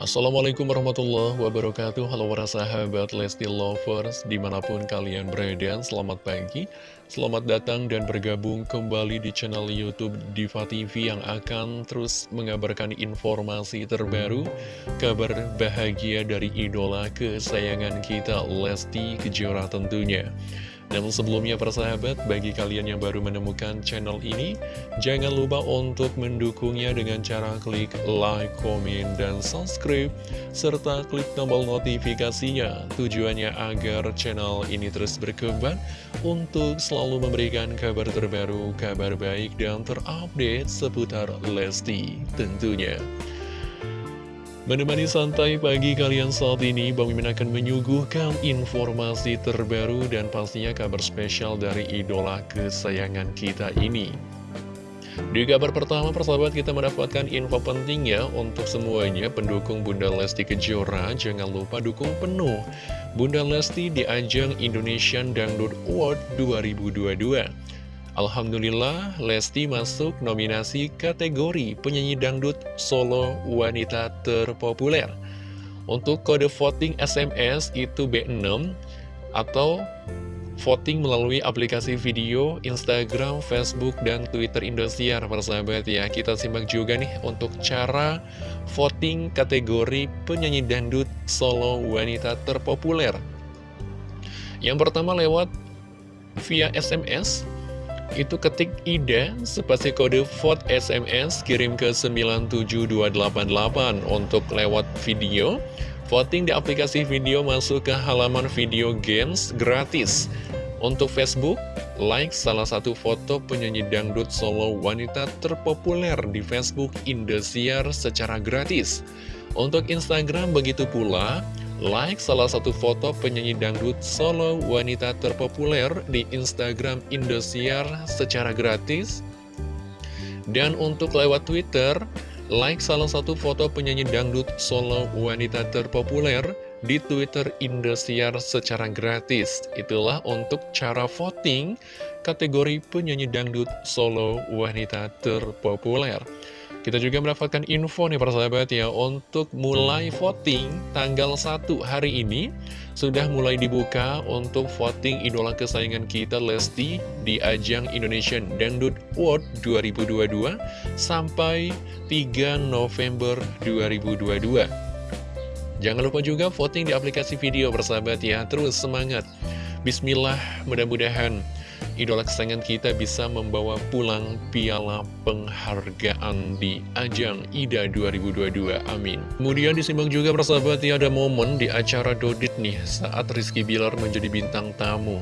Assalamualaikum warahmatullahi wabarakatuh. Halo para sahabat Lesti Lovers Di mana pun kalian berada Selamat pagi. Selamat datang dan bergabung kembali di channel Youtube Diva TV Yang akan terus mengabarkan informasi terbaru Kabar bahagia dari idola kesayangan kita Lesti Kejora tentunya namun sebelumnya persahabat, bagi kalian yang baru menemukan channel ini, jangan lupa untuk mendukungnya dengan cara klik like, komen, dan subscribe, serta klik tombol notifikasinya. Tujuannya agar channel ini terus berkembang untuk selalu memberikan kabar terbaru, kabar baik, dan terupdate seputar Lesti tentunya. Menemani santai pagi kalian saat ini, Bang Mimin akan menyuguhkan informasi terbaru dan pastinya kabar spesial dari idola kesayangan kita ini. Di kabar pertama, persahabat kita mendapatkan info penting ya untuk semuanya pendukung Bunda Lesti Kejora. Jangan lupa dukung penuh Bunda Lesti di ajang Indonesian Dangdut Award 2022. Alhamdulillah, Lesti masuk nominasi kategori penyanyi dangdut solo wanita terpopuler. Untuk kode voting SMS itu B6 atau voting melalui aplikasi video Instagram, Facebook, dan Twitter Indosiar, persahabat ya. Kita simak juga nih untuk cara voting kategori penyanyi dangdut solo wanita terpopuler. Yang pertama lewat via SMS itu ketik IDA spasi kode vote SMS kirim ke 97288 untuk lewat video. Voting di aplikasi video masuk ke halaman video games gratis. Untuk Facebook like salah satu foto penyanyi dangdut solo wanita terpopuler di Facebook Indosiar secara gratis. Untuk Instagram begitu pula like salah satu foto penyanyi dangdut solo wanita terpopuler di Instagram Indosiar secara gratis. Dan untuk lewat Twitter, like salah satu foto penyanyi dangdut solo wanita terpopuler di Twitter Indosiar secara gratis. Itulah untuk cara voting kategori penyanyi dangdut solo wanita terpopuler. Kita juga mendapatkan info nih persahabat ya. Untuk mulai voting tanggal 1 hari ini Sudah mulai dibuka untuk voting idola kesayangan kita Lesti Di ajang Indonesian Dangdut Award 2022 Sampai 3 November 2022 Jangan lupa juga voting di aplikasi video persahabat ya. Terus semangat. Bismillah mudah-mudahan idola kesayangan kita bisa membawa pulang piala penghargaan di ajang IDA 2022. Amin. Kemudian disimak juga persahabat ya ada momen di acara Dodit nih saat Rizky Bilar menjadi bintang tamu.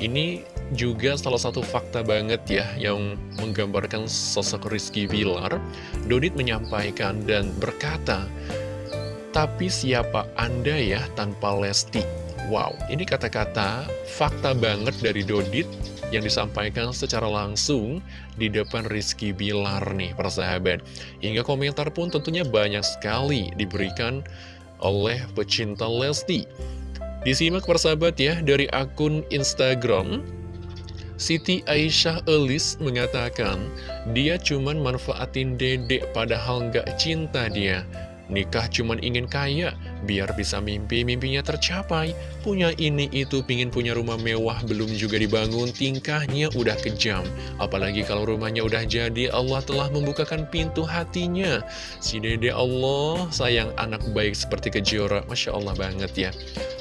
Ini juga salah satu fakta banget ya yang menggambarkan sosok Rizky Bilar. Dodit menyampaikan dan berkata, tapi siapa Anda ya tanpa Lesti? Wow, ini kata-kata fakta banget dari Dodit yang disampaikan secara langsung di depan Rizky Bilar nih persahabat. Hingga komentar pun tentunya banyak sekali diberikan oleh pecinta Lesti. Disimak persahabat ya dari akun Instagram Siti Aisyah Elis mengatakan dia cuman manfaatin dedek padahal nggak cinta dia Nikah cuman ingin kaya, biar bisa mimpi, mimpinya tercapai. Punya ini itu, pingin punya rumah mewah, belum juga dibangun, tingkahnya udah kejam. Apalagi kalau rumahnya udah jadi, Allah telah membukakan pintu hatinya. Si dede Allah sayang anak baik seperti kejora, Masya Allah banget ya.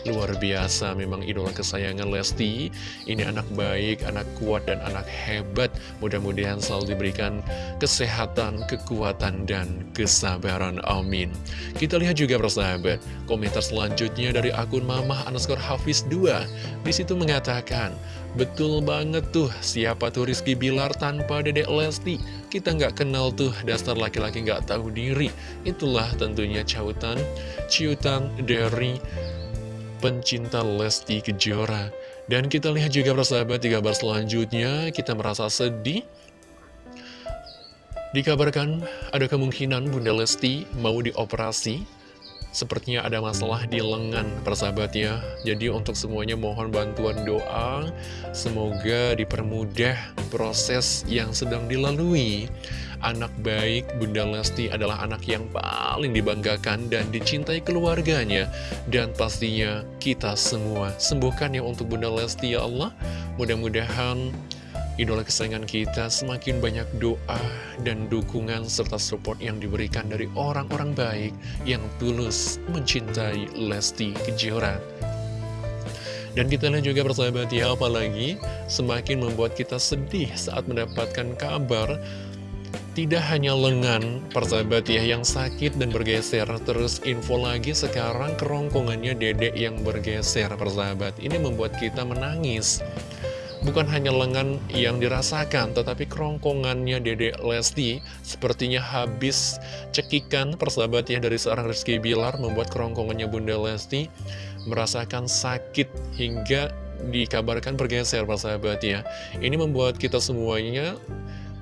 Luar biasa memang idola kesayangan Lesti. Ini anak baik, anak kuat, dan anak hebat. Mudah-mudahan selalu diberikan kesehatan, kekuatan, dan kesabaran. Amin. Kita lihat juga persahabat, komentar selanjutnya dari akun Mamah underscore Hafiz 2. Di situ mengatakan, Betul banget tuh, siapa tuh Rizky Bilar tanpa dedek Lesti? Kita nggak kenal tuh, dasar laki-laki nggak tahu diri. Itulah tentunya cautan, ciutan dari pencinta Lesti Kejora. Dan kita lihat juga persahabat di kabar selanjutnya, kita merasa sedih Dikabarkan ada kemungkinan Bunda Lesti mau dioperasi Sepertinya ada masalah di lengan persahabat ya Jadi untuk semuanya mohon bantuan doa. Semoga dipermudah proses yang sedang dilalui. Anak baik Bunda Lesti adalah anak yang paling dibanggakan dan dicintai keluarganya. Dan pastinya kita semua Sembuhkan ya untuk Bunda Lesti ya Allah. Mudah-mudahan idola kesayangan kita semakin banyak doa dan dukungan serta support yang diberikan dari orang-orang baik yang tulus mencintai Lesti Kejora. Dan kita lihat juga persahabat ya, apalagi semakin membuat kita sedih saat mendapatkan kabar tidak hanya lengan persahabat ya yang sakit dan bergeser. Terus info lagi sekarang kerongkongannya dedek yang bergeser persahabat. Ini membuat kita menangis Bukan hanya lengan yang dirasakan, tetapi kerongkongannya Dede Lesti sepertinya habis cekikan persahabatnya dari seorang Rizky Bilar membuat kerongkongannya Bunda Lesti merasakan sakit hingga dikabarkan bergeser persahabatnya. Ini membuat kita semuanya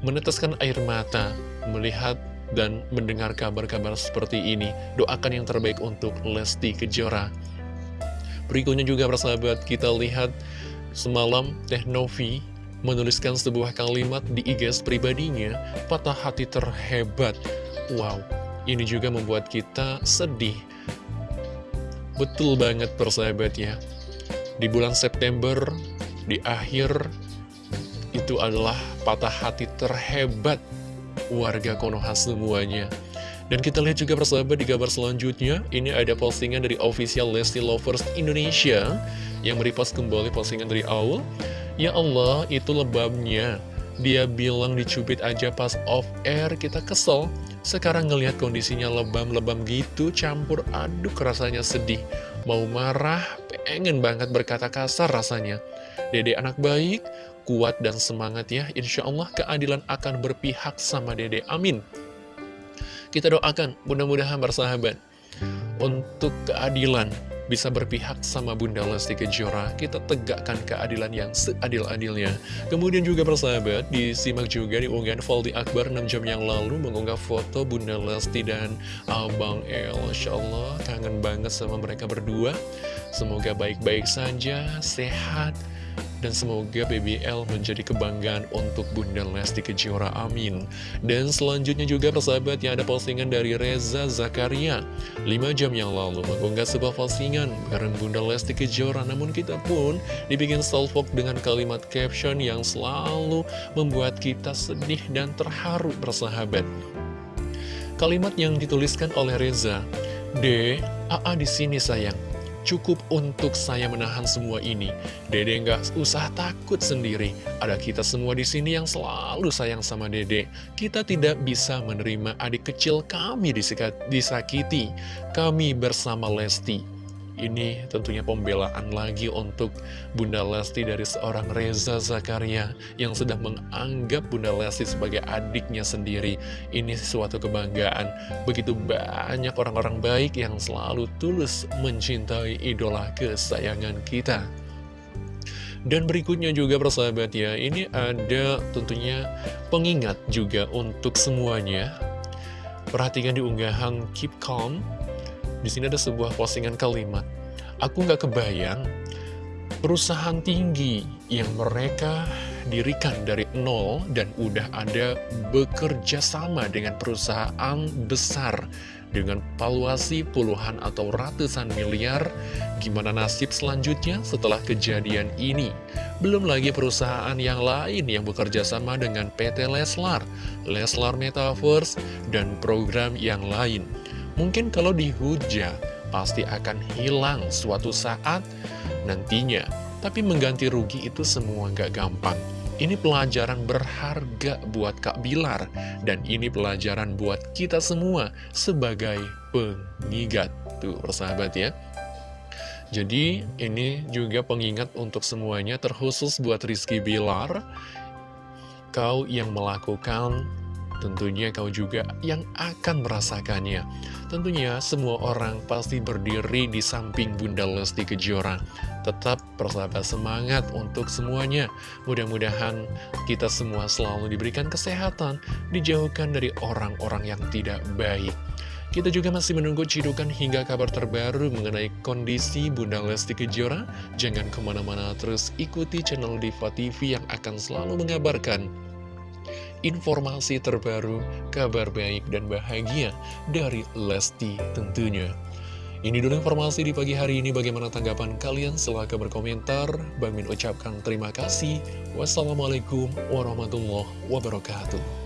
meneteskan air mata melihat dan mendengar kabar-kabar seperti ini. Doakan yang terbaik untuk Lesti Kejora. Berikutnya juga persahabat kita lihat Semalam Teh Novi menuliskan sebuah kalimat di IG pribadinya, patah hati terhebat. Wow, ini juga membuat kita sedih. Betul banget persahabat ya. Di bulan September, di akhir, itu adalah patah hati terhebat warga Konoha semuanya. Dan kita lihat juga persahabat di gambar selanjutnya, ini ada postingan dari official Lesti Lovers Indonesia yang merepost kembali postingan dari awal. Ya Allah, itu lebamnya Dia bilang dicubit aja pas off air, kita kesel. Sekarang ngelihat kondisinya lebam-lebam gitu, campur aduk rasanya sedih. Mau marah, pengen banget berkata kasar rasanya. Dede anak baik, kuat dan semangat ya. Insya Allah keadilan akan berpihak sama dede, amin Kita doakan, mudah-mudahan bersahabat Untuk keadilan bisa berpihak sama Bunda Lesti Kejora, kita tegakkan keadilan yang seadil-adilnya. Kemudian juga persahabat, disimak juga di unggahan Valdi Akbar 6 jam yang lalu mengunggah foto Bunda Lesti dan Abang El. Insya Allah, kangen banget sama mereka berdua. Semoga baik-baik saja, sehat, dan semoga BBL menjadi kebanggaan untuk Bunda Lesti Kejora, amin. Dan selanjutnya juga persahabat yang ada postingan dari Reza Zakaria. 5 jam yang lalu mengunggah sebuah postingan bareng Bunda Lesti Kejora. Namun kita pun dibikin salvok dengan kalimat caption yang selalu membuat kita sedih dan terharu persahabat. Kalimat yang dituliskan oleh Reza D, AA di sini sayang Cukup untuk saya menahan semua ini. Dede nggak usah takut sendiri. Ada kita semua di sini yang selalu sayang sama Dede. Kita tidak bisa menerima adik kecil kami disakiti. Kami bersama Lesti. Ini tentunya pembelaan lagi untuk Bunda Lesti dari seorang Reza Zakaria yang sedang menganggap Bunda Lesti sebagai adiknya sendiri. Ini suatu kebanggaan. Begitu banyak orang-orang baik yang selalu tulus mencintai idola kesayangan kita. Dan berikutnya juga persahabat ya, ini ada tentunya pengingat juga untuk semuanya. Perhatikan di unggahan Keep Calm di sini ada sebuah postingan kalimat. Aku nggak kebayang perusahaan tinggi yang mereka dirikan dari nol dan udah ada bekerja sama dengan perusahaan besar dengan valuasi puluhan atau ratusan miliar. Gimana nasib selanjutnya setelah kejadian ini? Belum lagi perusahaan yang lain yang bekerja sama dengan PT Leslar, Leslar Metaverse, dan program yang lain. Mungkin kalau dihujat, pasti akan hilang suatu saat nantinya. Tapi mengganti rugi itu semua gak gampang. Ini pelajaran berharga buat Kak Bilar. Dan ini pelajaran buat kita semua sebagai pengingat. Tuh, persahabat ya. Jadi, ini juga pengingat untuk semuanya, terkhusus buat Rizky Bilar. Kau yang melakukan tentunya kau juga yang akan merasakannya. Tentunya semua orang pasti berdiri di samping Bunda Lesti Kejora. Tetap persahabat semangat untuk semuanya. Mudah-mudahan kita semua selalu diberikan kesehatan, dijauhkan dari orang-orang yang tidak baik. Kita juga masih menunggu cidukan hingga kabar terbaru mengenai kondisi Bunda Lesti Kejora. Jangan ke mana-mana terus ikuti channel Diva TV yang akan selalu mengabarkan informasi terbaru, kabar baik dan bahagia dari Lesti tentunya. Ini dulu informasi di pagi hari ini. Bagaimana tanggapan kalian? Silahkan berkomentar. Bang Min ucapkan terima kasih. Wassalamualaikum warahmatullahi wabarakatuh.